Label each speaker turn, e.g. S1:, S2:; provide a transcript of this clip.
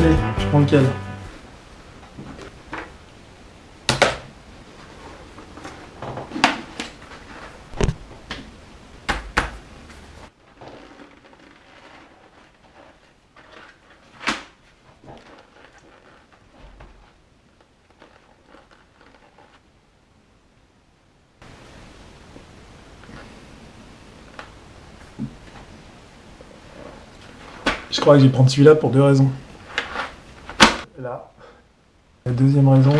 S1: lequel Je crois que je vais prendre celui-là pour deux raisons. La deuxième raison,